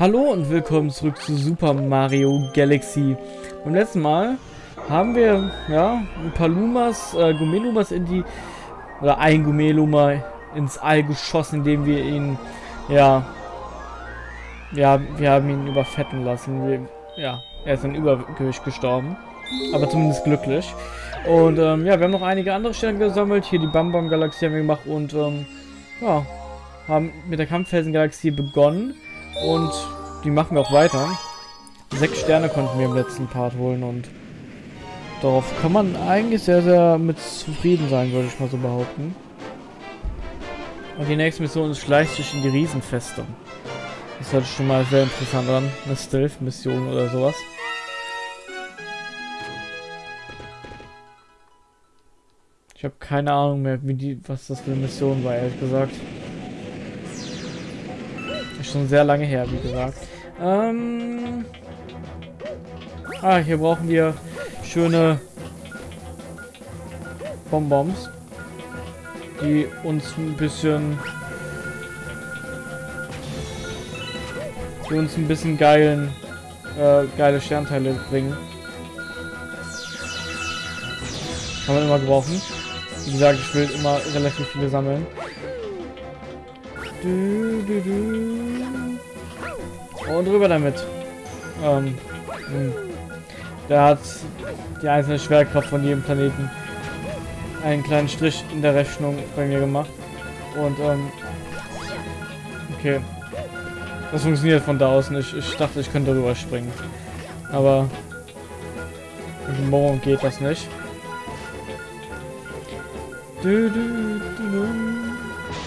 Hallo und willkommen zurück zu Super Mario Galaxy. Beim letzten Mal haben wir ja ein paar Lumas, äh, Gumelumas in die oder ein Gumeluma ins All geschossen, indem wir ihn ja ja wir haben ihn überfetten lassen. Wir, ja, er ist an Übergewicht gestorben, aber zumindest glücklich. Und ähm, ja, wir haben noch einige andere Sterne gesammelt. Hier die Bam Bam Galaxie haben wir gemacht und ähm, ja haben mit der Kampffelsen Galaxie begonnen. Und die machen wir auch weiter. Sechs Sterne konnten wir im letzten Part holen und darauf kann man eigentlich sehr, sehr mit zufrieden sein, würde ich mal so behaupten. Und die nächste Mission ist schleicht sich in die Riesenfeste. Das hört sich schon mal sehr interessant an. Eine Stealth-Mission oder sowas. Ich habe keine Ahnung mehr, wie die, was das für eine Mission war, ehrlich gesagt. Schon sehr lange her, wie gesagt. Ähm ah, hier brauchen wir schöne Bonbons, die uns ein bisschen die uns ein bisschen geilen äh, geile Sternteile bringen. Kann man immer gebrauchen. Wie gesagt, ich will immer relativ viele sammeln. Du, du, du. Und rüber damit. Ähm, hm. Der hat die einzelne Schwerkraft von jedem Planeten einen kleinen Strich in der Rechnung bei mir gemacht. Und, ähm, okay. Das funktioniert von da aus nicht. Ich dachte, ich könnte rüber springen. Aber morgen geht das nicht. Du, du, du,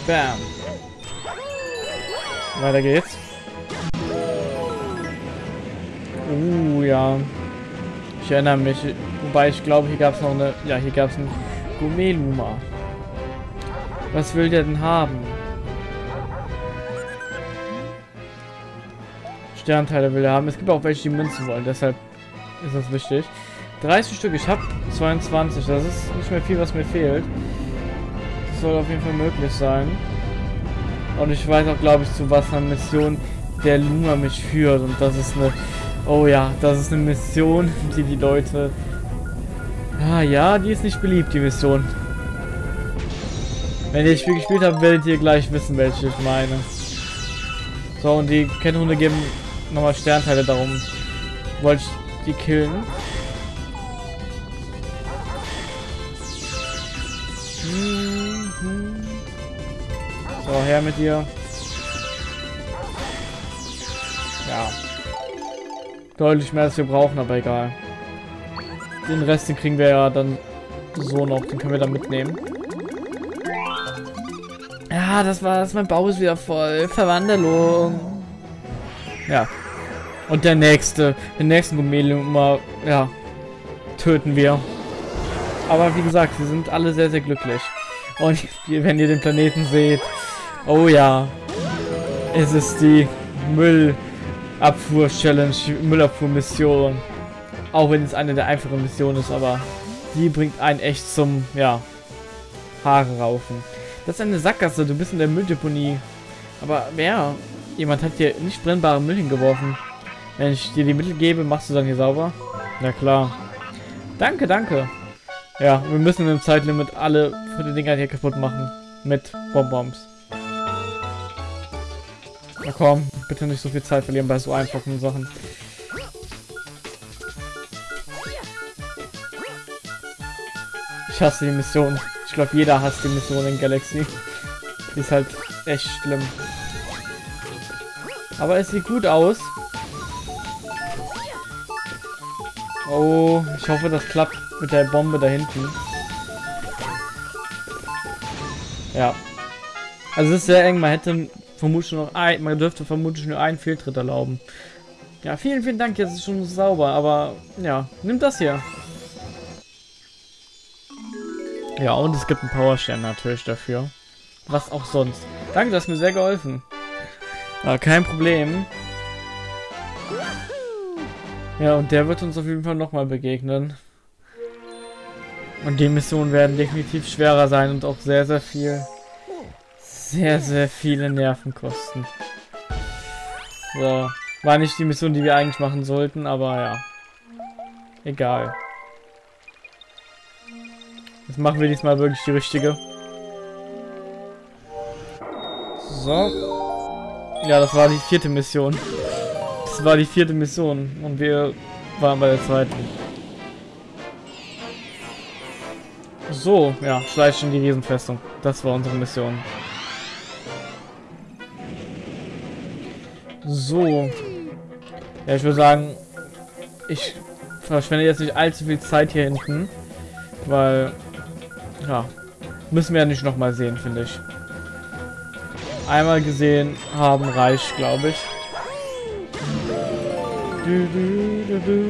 Bam. Weiter geht's. Ja. Ich erinnere mich. Wobei ich glaube, hier gab es noch eine... Ja, hier gab es ein Gumeluma. Was will der denn haben? Sternteile will er haben. Es gibt auch welche, die Münzen wollen. Deshalb ist das wichtig. 30 Stück. Ich habe 22. Das ist nicht mehr viel, was mir fehlt. Das soll auf jeden Fall möglich sein. Und ich weiß auch, glaube ich, zu was eine Mission der Luma mich führt. Und das ist eine... Oh ja, das ist eine Mission, die die Leute... Ah ja, die ist nicht beliebt, die Mission. Wenn ihr das Spiel gespielt habt, werdet ihr gleich wissen, welche ich meine. So, und die Kennhunde geben nochmal Sternteile, darum wollte ich die killen. So, her mit dir. Ja. Deutlich mehr als wir brauchen, aber egal. Den Rest, den kriegen wir ja dann so noch. Den können wir dann mitnehmen. Ja, das war's. Mein Bauch ist wieder voll. Verwandlung. Ja. Und der nächste, den nächsten Gummeluma, ja, töten wir. Aber wie gesagt, wir sind alle sehr, sehr glücklich. Und wenn ihr den Planeten seht, Oh ja. Es ist die Müllabfuhr-Challenge, Müllabfuhr-Mission. Auch wenn es eine der einfachen Missionen ist, aber die bringt einen echt zum, ja, Haare raufen. Das ist eine Sackgasse, du bist in der Mülldeponie. Aber wer? Jemand hat hier nicht brennbare Müll hingeworfen. Wenn ich dir die Mittel gebe, machst du dann hier sauber? Na klar. Danke, danke. Ja, wir müssen im Zeitlimit alle für die Dinger hier kaputt machen. Mit Bonbons. Na komm, bitte nicht so viel Zeit verlieren bei so einfachen Sachen. Ich hasse die Mission. Ich glaube, jeder hasst die Mission in Galaxy. Die ist halt echt schlimm. Aber es sieht gut aus. Oh, ich hoffe, das klappt mit der Bombe da hinten. Ja. Also es ist sehr eng. Man hätte vermutlich noch ein, man dürfte vermutlich nur einen Fehltritt erlauben. Ja, vielen, vielen Dank, jetzt ist schon sauber, aber ja, nimm das hier. Ja, und es gibt einen Powerstern natürlich dafür. Was auch sonst. Danke, das hast mir sehr geholfen. Ja, kein Problem. Ja, und der wird uns auf jeden Fall nochmal begegnen. Und die Missionen werden definitiv schwerer sein und auch sehr, sehr viel sehr, sehr viele Nerven kosten. So. War nicht die Mission, die wir eigentlich machen sollten, aber ja. Egal. Jetzt machen wir diesmal wirklich die richtige. So. Ja, das war die vierte Mission. Das war die vierte Mission und wir waren bei der zweiten. So, ja, schleicht in die Riesenfestung. Das war unsere Mission. So. Ja, ich würde sagen, ich verschwende jetzt nicht allzu viel Zeit hier hinten, weil, ja, müssen wir ja nicht nochmal sehen, finde ich. Einmal gesehen haben reicht, glaube ich. Du, du, du,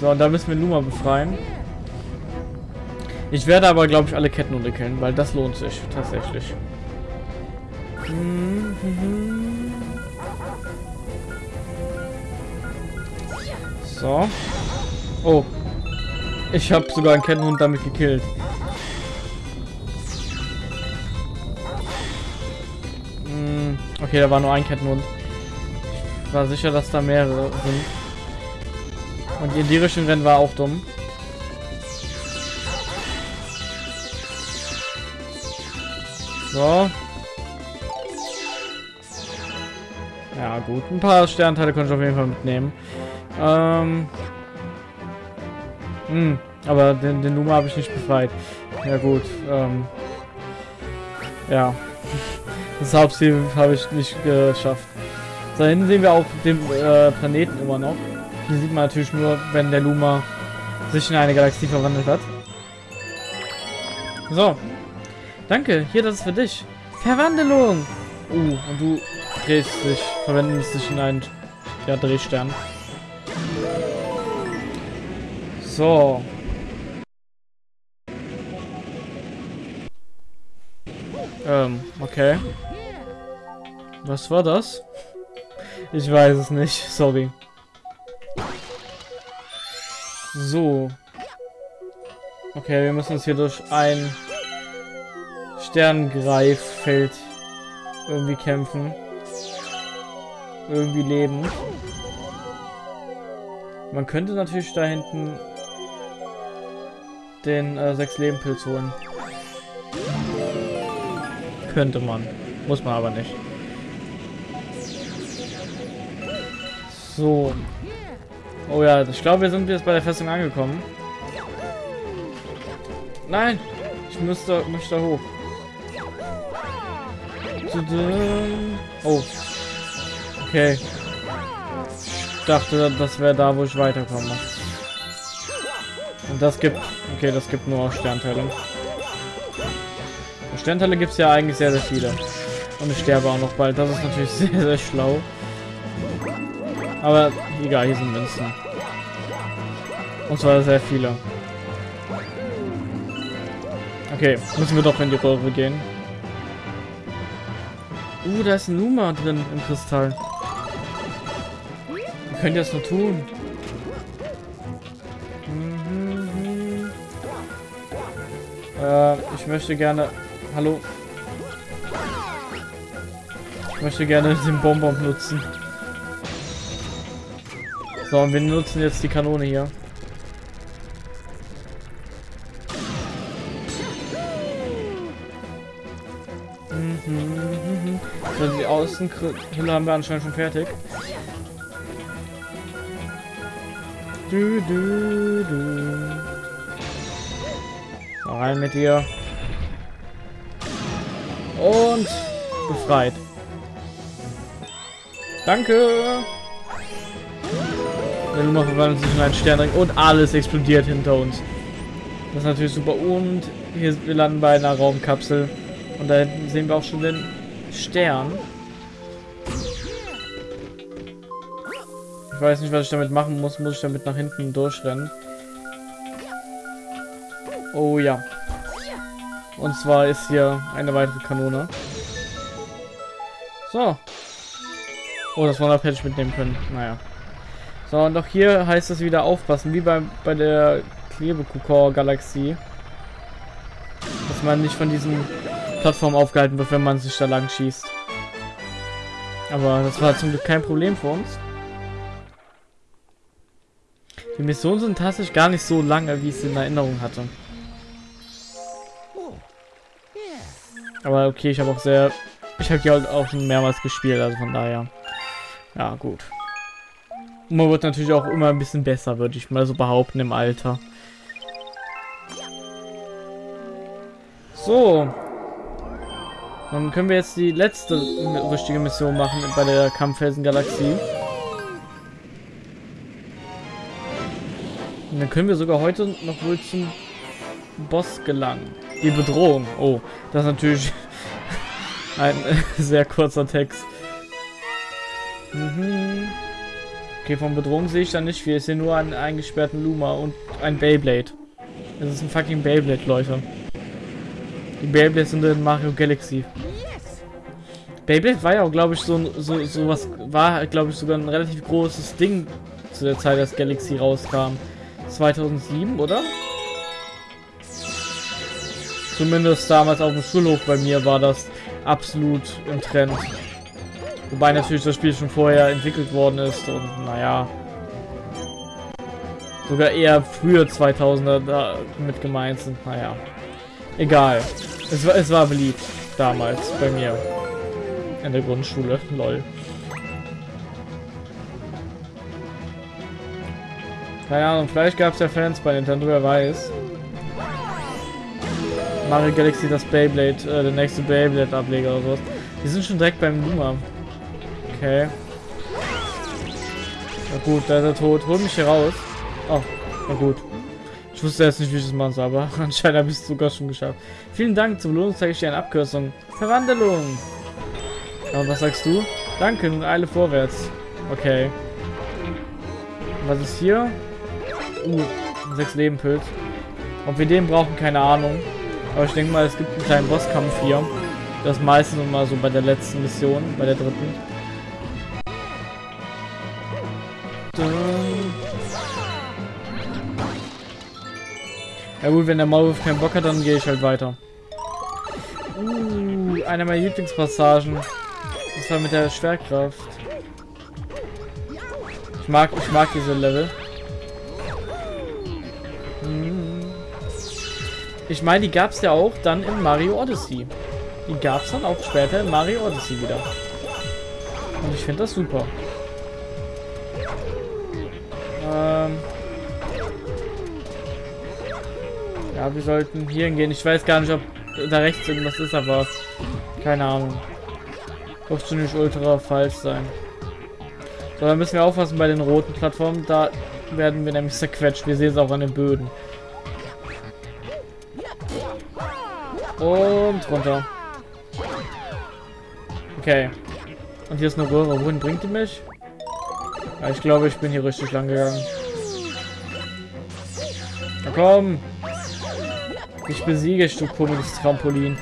so, und da müssen wir Numa befreien. Ich werde aber, glaube ich, alle Kettenhunde killen, weil das lohnt sich tatsächlich. So. Oh. Ich habe sogar einen Kettenhund damit gekillt. Hm, okay, da war nur ein Kettenhund. Ich war sicher, dass da mehrere sind. Und die Richtung rennen war auch dumm. So. Gut. Ein paar Sternteile konnte ich auf jeden Fall mitnehmen. Ähm. Hm, aber den, den Numa habe ich nicht befreit. Ja, gut. Ähm. Ja. Das Hauptziel habe ich nicht geschafft. Da hinten sehen wir auch den äh, Planeten immer noch. Hier sieht man natürlich nur, wenn der Luma sich in eine Galaxie verwandelt hat. So. Danke, hier, das ist für dich. Verwandlung! Uh, und du drehst dich, verwendest dich in einen ja, Drehstern. So. Ähm, okay. Was war das? Ich weiß es nicht, sorry. So. Okay, wir müssen uns hier durch ein Sterngreiffeld irgendwie kämpfen. Irgendwie leben. Man könnte natürlich da hinten den äh, sechs Leben Pilz holen. Könnte man. Muss man aber nicht. So. Oh ja, ich glaube, wir sind jetzt bei der Festung angekommen. Nein! Ich müsste, möchte hoch. Oh. Okay. Ich dachte, das wäre da, wo ich weiterkomme. Und das gibt... Okay, das gibt nur Sternteile. Sternteile gibt es ja eigentlich sehr, sehr viele. Und ich sterbe auch noch bald. Das ist natürlich sehr, sehr schlau. Aber egal, hier sind Münzen. Und zwar sehr viele. Okay, müssen wir doch in die Röhre gehen. Uh, da ist ein Numa drin im Kristall. Wir können das nur tun. Mhm. Äh, ich möchte gerne... Hallo? Ich möchte gerne den Bonbon nutzen. So, und wir nutzen jetzt die Kanone hier. Mhm. So, die Außenhülle haben wir anscheinend schon fertig. Du, du, du. So, rein mit dir. Und befreit. Danke. Verwandelt sich in einen Sternring und alles explodiert hinter uns. Das ist natürlich super. Und hier wir landen bei einer Raumkapsel. Und da hinten sehen wir auch schon den Stern. Ich weiß nicht, was ich damit machen muss. Muss ich damit nach hinten durchrennen? Oh ja. Und zwar ist hier eine weitere Kanone. So. Oh, das One-Up hätte ich mitnehmen können. Naja. So, und auch hier heißt es wieder aufpassen, wie bei, bei der Klebekukor-Galaxie. Dass man nicht von diesen Plattformen aufgehalten wird, wenn man sich da lang schießt. Aber das war zum Glück kein Problem für uns. Die Missionen sind tatsächlich gar nicht so lange, wie ich es in Erinnerung hatte. Aber okay, ich habe auch sehr... Ich habe halt auch schon mehrmals gespielt, also von daher... Ja, gut. Und man wird natürlich auch immer ein bisschen besser, würde ich mal so behaupten, im Alter. So. Dann können wir jetzt die letzte richtige Mission machen bei der Kampffelsen-Galaxie. Und dann können wir sogar heute noch wohl zum Boss gelangen. Die Bedrohung. Oh, das ist natürlich ein sehr kurzer Text. Mhm. Okay, von Bedrohung sehe ich da nicht viel. Ich sehe nur einen eingesperrten Luma und ein Beyblade. Das ist ein fucking Beyblade, Leute. Die Beyblades sind in Mario Galaxy. Beyblade war ja auch, glaube ich, so, so, so was, war, glaube ich, sogar ein relativ großes Ding zu der Zeit, als Galaxy rauskam. 2007, oder? Zumindest damals auf dem Schulhof bei mir war das absolut im Trend. Wobei natürlich das Spiel schon vorher entwickelt worden ist und naja. Sogar eher früher 2000er da mit gemeint sind. Naja. Egal. Es war, es war beliebt damals bei mir. In der Grundschule. Lol. Keine Ahnung, vielleicht gab es ja Fans bei Nintendo, wer weiß. Mario Galaxy das Beyblade, äh, der nächste Beyblade-Ableger oder sowas. Wir sind schon direkt beim Luma. Okay. Na gut, da ist er tot. Hol mich hier raus. Oh, na gut. Ich wusste jetzt nicht, wie ich das machen soll, aber anscheinend habe ich es sogar schon geschafft. Vielen Dank. Zur Belohnung zeige ich dir eine Abkürzung. Verwandlung. Und was sagst du? Danke, nun eile vorwärts. Okay. Was ist hier? Uh, sechs Leben Pilz. Ob wir den brauchen, keine Ahnung. Aber ich denke mal, es gibt einen kleinen Bosskampf hier. Das meistens immer so bei der letzten Mission, bei der dritten. Ja gut, wenn der Maulwurf keinen Bock hat, dann gehe ich halt weiter. Uh, eine meiner Lieblingspassagen. Das war mit der Schwerkraft. Ich mag, ich mag diese Level. Hm. Ich meine, die gab es ja auch dann in Mario Odyssey. Die gab es dann auch später in Mario Odyssey wieder. Und ich finde das super. Ähm ja, wir sollten hier hingehen. Ich weiß gar nicht, ob da rechts irgendwas ist, aber keine Ahnung. Schon nicht ultra falsch sein. So, dann müssen wir aufpassen bei den roten Plattformen. Da werden wir nämlich zerquetscht. Wir sehen es auch an den Böden. Und runter. Okay. Und hier ist eine Röhre. Wohin bringt die mich? Ja, ich glaube, ich bin hier richtig lang gegangen. Na komm! Ich besiege, du komisches Trampolin.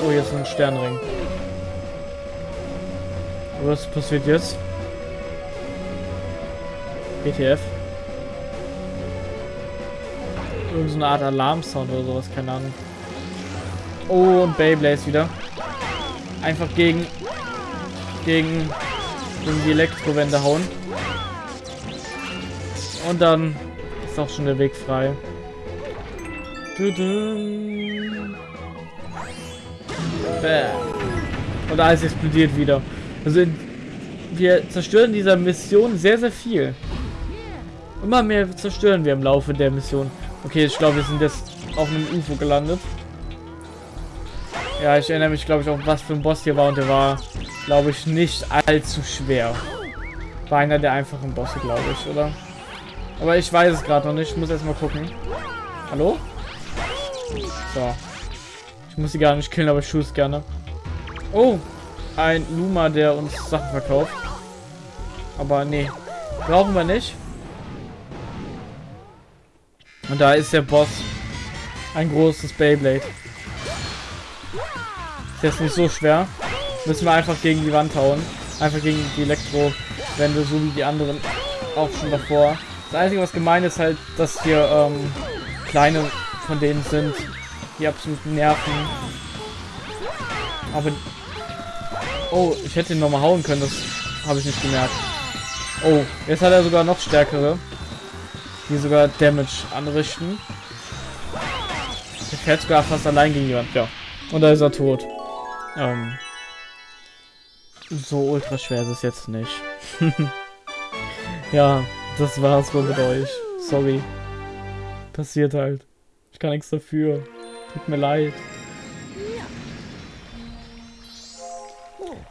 Oh, hier ist ein Sternring. Was passiert jetzt? ETF. So eine Art Alarmsound oder sowas, keine Ahnung. Oh, und Beyblades wieder. Einfach gegen, gegen, gegen die Elektrowände hauen. Und dann ist auch schon der Weg frei. Und alles explodiert wieder. Also wir zerstören dieser Mission sehr, sehr viel. Immer mehr zerstören wir im Laufe der Mission. Okay, ich glaube, wir sind jetzt auf einem UFO gelandet. Ja, ich erinnere mich, glaube ich, auch, was für ein Boss hier war. Und der war, glaube ich, nicht allzu schwer. War einer der einfachen Bosse, glaube ich, oder? Aber ich weiß es gerade noch nicht. Ich muss erstmal gucken. Hallo? So. Ich muss sie gar nicht killen, aber ich tue es gerne. Oh, ein Luma, der uns Sachen verkauft. Aber nee, brauchen wir nicht. Und da ist der Boss. Ein großes Beyblade. Ist jetzt nicht so schwer. Müssen wir einfach gegen die Wand hauen. Einfach gegen die Elektrowände, so wie die anderen auch schon davor. Das Einzige, was gemein ist halt, dass hier ähm, kleine von denen sind, die absolut nerven. Aber Oh, ich hätte ihn nochmal hauen können, das habe ich nicht gemerkt. Oh, jetzt hat er sogar noch stärkere, die sogar Damage anrichten. Der fährt sogar fast allein gegen jemand, ja. Und da ist er tot. Ähm, so ultra schwer ist es jetzt nicht. ja, das war's wohl mit euch. Sorry. Passiert halt. Ich kann nichts dafür. Tut mir leid.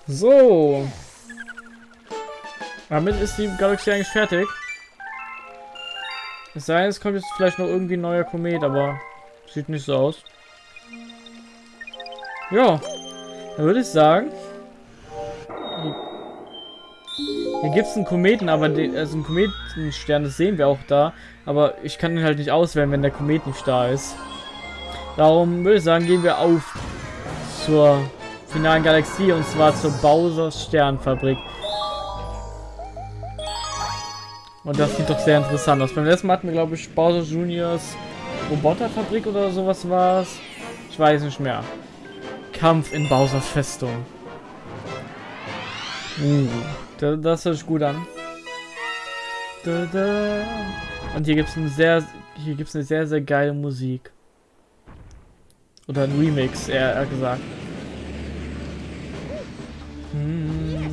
So. Damit ist die Galaxie eigentlich fertig. Es sei denn, es kommt jetzt vielleicht noch irgendwie ein neuer Komet, aber sieht nicht so aus. Ja, dann würde ich sagen, hier gibt es einen Kometen, aber den, also einen Kometenstern, das sehen wir auch da. Aber ich kann ihn halt nicht auswählen, wenn der Komet nicht da ist. Darum würde ich sagen, gehen wir auf zur finalen Galaxie und zwar zur Bowser Sternfabrik. Und das sieht doch sehr interessant aus. Beim letzten Mal hatten wir, glaube ich, Bowser Juniors Roboterfabrik oder sowas war es. Ich weiß nicht mehr. Kampf in Bowsers Festung. Uh, das, das hört sich gut an. Da, da. Und hier gibt es sehr, hier gibt's eine sehr, sehr geile Musik. Oder ein Remix, eher gesagt. Hm.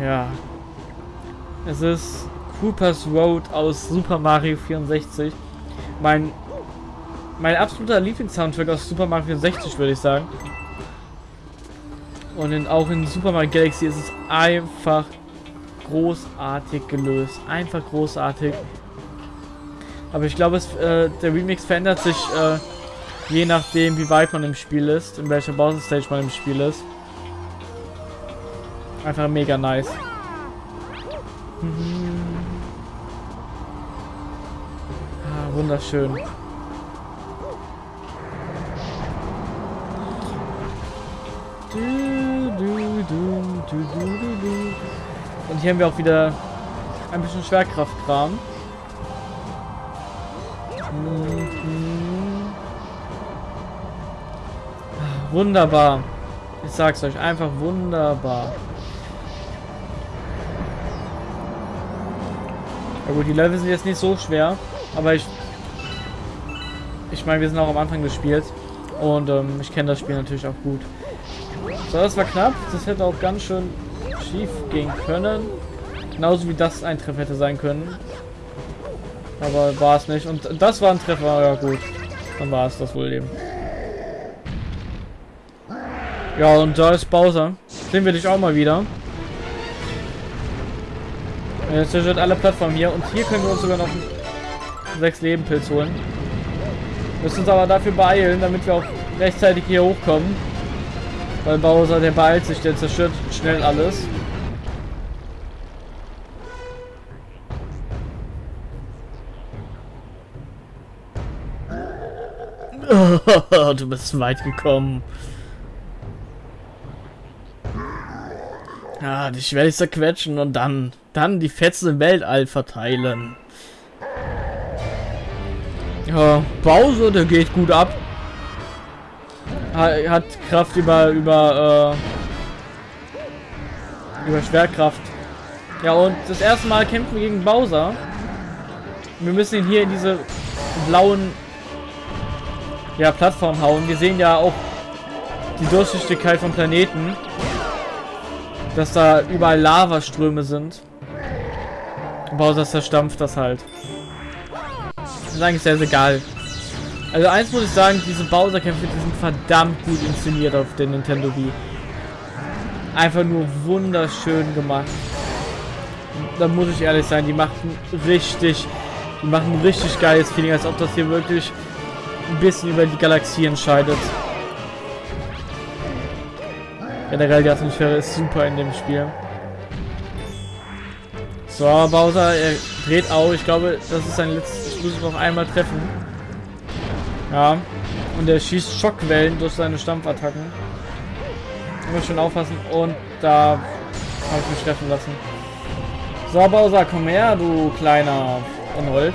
Ja. Es ist Cooper's Road aus Super Mario 64. Mein, mein absoluter Lieblingssoundtrack aus Super Mario 64, würde ich sagen. Und in, auch in Super Mario Galaxy ist es einfach großartig gelöst. Einfach großartig. Aber ich glaube, äh, der Remix verändert sich äh, je nachdem, wie weit man im Spiel ist, in welcher Bowser-Stage man im Spiel ist. Einfach mega nice. Mhm. Ah, wunderschön. Und hier haben wir auch wieder ein bisschen Schwerkraftkram. Mhm. Ah, wunderbar. Ich sag's euch, einfach wunderbar. Ja gut, die Level sind jetzt nicht so schwer, aber ich... Ich meine, wir sind auch am Anfang des Spiels und ähm, ich kenne das Spiel natürlich auch gut. So, das war knapp. Das hätte auch ganz schön schief gehen können. Genauso wie das ein Treffer hätte sein können. Aber war es nicht. Und das war ein Treffer, ja gut. Dann war es das wohl eben. Ja, und da ist Bowser. Sehen wir dich auch mal wieder. Er zerstört alle Plattformen hier. Und hier können wir uns sogar noch einen 6 Leben Pilz holen. Müssen uns aber dafür beeilen, damit wir auch rechtzeitig hier hochkommen. Weil Bowser, der beeilt sich, der zerstört schnell alles. du bist weit gekommen. Ja, dich werde ich zerquetschen und dann, dann die Fetzen im Weltall verteilen. Ja, Bowser, der geht gut ab. Hat Kraft über, über, äh, über Schwerkraft. Ja, und das erste Mal kämpfen wir gegen Bowser. Wir müssen ihn hier in diese blauen ja, Plattform hauen. Wir sehen ja auch die Durchsichtigkeit vom Planeten. Dass da überall Lavaströme sind. Bowser zerstampft das halt. Das ist eigentlich sehr, sehr geil. Also eins muss ich sagen, diese Bowser-Kämpfe, die sind verdammt gut inszeniert auf der Nintendo Wii. Einfach nur wunderschön gemacht. Da muss ich ehrlich sein, die machen richtig, die machen richtig geiles Feeling, als ob das hier wirklich ein bisschen über die Galaxie entscheidet. Generell die Atmosphäre ist super in dem Spiel. So, Bowser, er dreht auf. Ich glaube, das ist sein letztes. Ihn noch einmal treffen. Ja. Und er schießt Schockwellen durch seine Stampfattacken. Muss schon aufpassen. Und da habe ich mich treffen lassen. So, Bowser, komm her, du kleiner Unhold.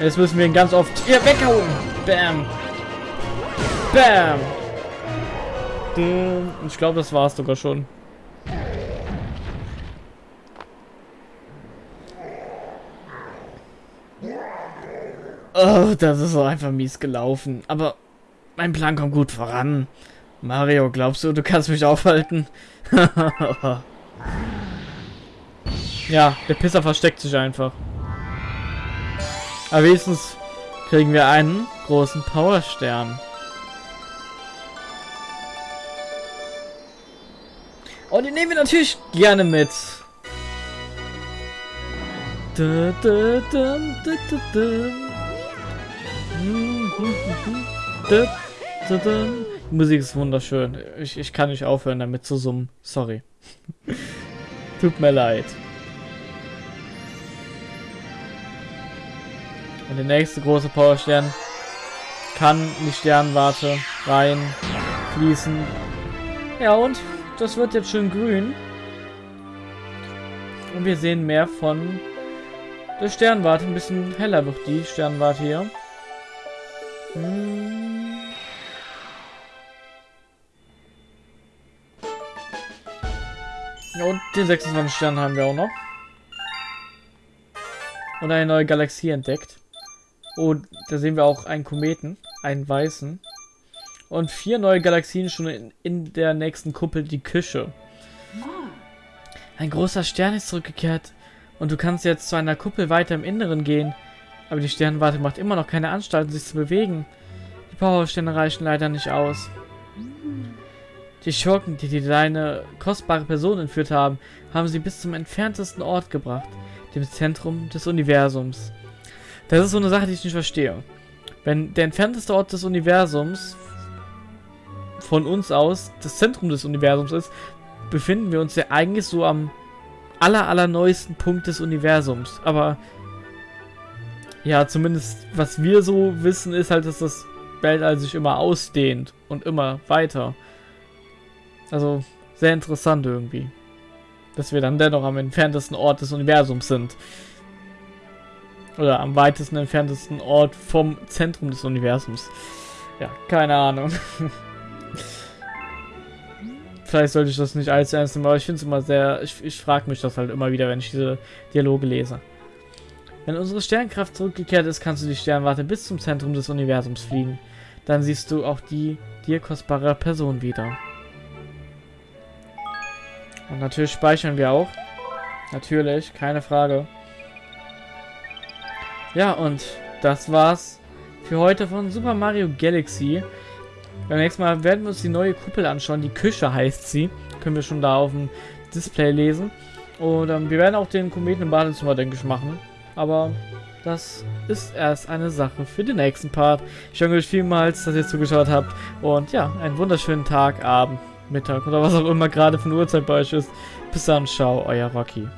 Jetzt müssen wir ihn ganz oft hier weghauen. Bam. Bam. Ich glaube, das war es sogar schon. Oh, das ist so einfach mies gelaufen. Aber mein Plan kommt gut voran. Mario, glaubst du, du kannst mich aufhalten? ja, der Pisser versteckt sich einfach. Aber wenigstens kriegen wir einen großen Powerstern. Und den nehmen wir natürlich gerne mit. Da, da, da. Die Musik ist wunderschön. Ich, ich kann nicht aufhören damit zu summen. Sorry. Tut mir leid. Und der nächste große Powerstern kann in die Sternwarte rein fließen. Ja, und das wird jetzt schön grün. Und wir sehen mehr von der Sternwarte. Ein bisschen heller wird die Sternwarte hier. Und den 26 Stern haben wir auch noch. Und eine neue Galaxie entdeckt. Und da sehen wir auch einen Kometen, einen weißen. Und vier neue Galaxien schon in, in der nächsten Kuppel, die Küche. Ein großer Stern ist zurückgekehrt. Und du kannst jetzt zu einer Kuppel weiter im Inneren gehen. Aber die Sternwarte macht immer noch keine Anstalten, sich zu bewegen. Die Powersterne reichen leider nicht aus. Die Schurken, die, die deine kostbare Person entführt haben, haben sie bis zum entferntesten Ort gebracht, dem Zentrum des Universums. Das ist so eine Sache, die ich nicht verstehe. Wenn der entfernteste Ort des Universums von uns aus das Zentrum des Universums ist, befinden wir uns ja eigentlich so am aller, allerneuesten Punkt des Universums. Aber ja, zumindest was wir so wissen, ist halt, dass das Weltall sich immer ausdehnt und immer weiter. Also sehr interessant irgendwie. Dass wir dann dennoch am entferntesten Ort des Universums sind. Oder am weitesten entferntesten Ort vom Zentrum des Universums. Ja, keine Ahnung. Vielleicht sollte ich das nicht allzu ernst nehmen, aber ich finde es immer sehr... Ich, ich frage mich das halt immer wieder, wenn ich diese Dialoge lese. Wenn unsere Sternkraft zurückgekehrt ist, kannst du die Sternwarte bis zum Zentrum des Universums fliegen. Dann siehst du auch die dir kostbare Person wieder. Und natürlich speichern wir auch. Natürlich, keine Frage. Ja, und das war's für heute von Super Mario Galaxy. Beim nächsten Mal werden wir uns die neue Kuppel anschauen. Die Küche heißt sie. Können wir schon da auf dem Display lesen. Und ähm, wir werden auch den Kometen im Badezimmer, denke ich, machen. Aber das ist erst eine Sache für den nächsten Part. Ich danke euch vielmals, dass ihr zugeschaut habt. Und ja, einen wunderschönen Tag, Abend, Mittag oder was auch immer gerade von Uhrzeit bei euch ist. Bis dann, ciao, euer Rocky.